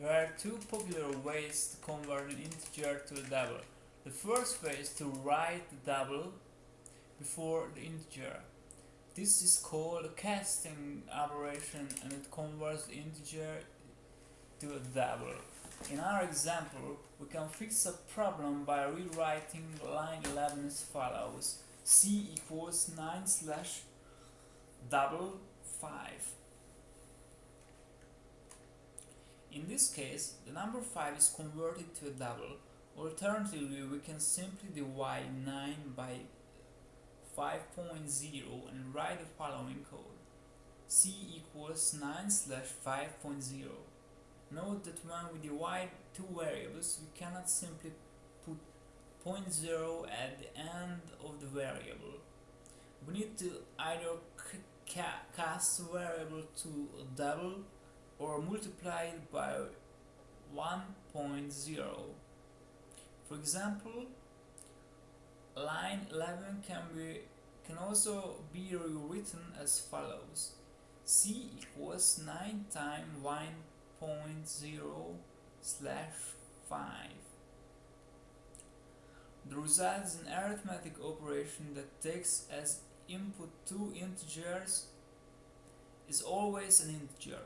There are two popular ways to convert an integer to a double. The first way is to write the double before the integer. This is called a casting operation and it converts the integer to a double. In our example, we can fix a problem by rewriting line 11 as follows. c equals 9 slash double 5. In this case, the number 5 is converted to a double. Alternatively, we can simply divide 9 by 5.0 and write the following code. c equals 9 slash 5.0. Note that when we divide two variables, we cannot simply put 0.0 at the end of the variable. We need to either ca cast the variable to a double or multiply it by 1.0. For example, line 11 can be can also be rewritten as follows. C equals 9 times 1.0 slash 5 the result is an arithmetic operation that takes as input two integers is always an integer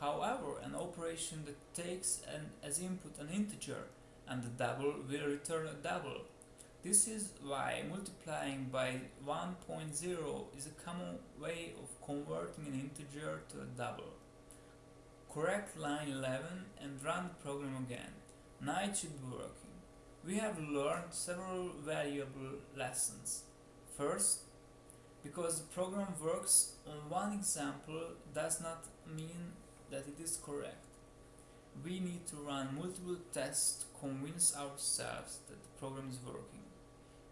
However, an operation that takes an, as input an integer and the double will return a double. This is why multiplying by 1.0 is a common way of converting an integer to a double. Correct line 11 and run the program again. Now it should be working. We have learned several valuable lessons. First, because the program works on one example does not mean that it is correct. We need to run multiple tests to convince ourselves that the program is working.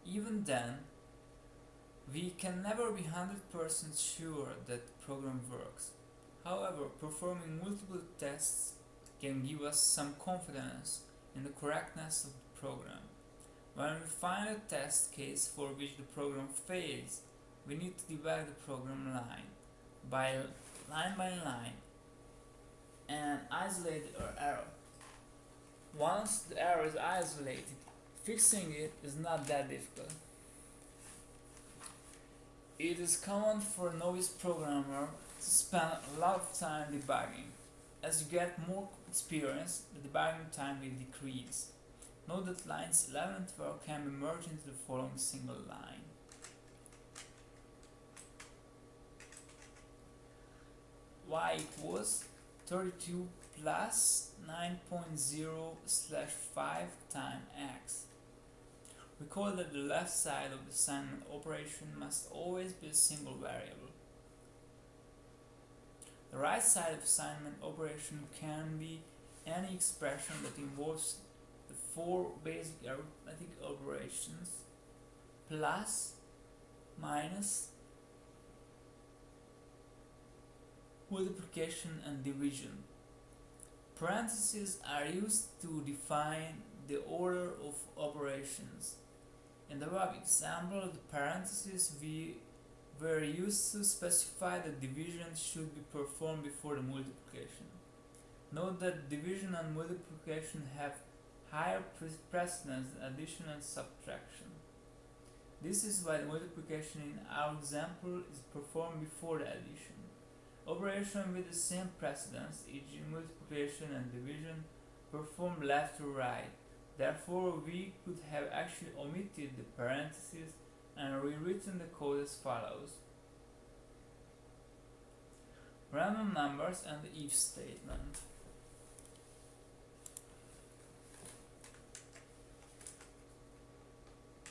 Even then, we can never be 100% sure that the program works. However, performing multiple tests can give us some confidence in the correctness of the program. When we find a test case for which the program fails, we need to debug the program line by line by line and isolate the error. Once the error is isolated, fixing it is not that difficult. It is common for a novice programmer to spend a lot of time debugging. As you get more experience, the debugging time will decrease. Note that lines 11 and 12 can be merged into the following single line. y equals 32 plus 9.0 slash 5 times x. Recall that the left side of the assignment operation must always be a single variable. The right side of assignment operation can be any expression that involves the four basic arithmetic operations plus, minus, multiplication and division. Parentheses are used to define the order of operations. In the above example, the parentheses we were used to specify that division should be performed before the multiplication. Note that division and multiplication have higher precedence than addition and subtraction. This is why the multiplication in our example is performed before the addition. Operation with the same precedence, e.g. multiplication and division, performed left to right. Therefore, we could have actually omitted the parentheses and rewritten the code as follows. Random numbers and if statement.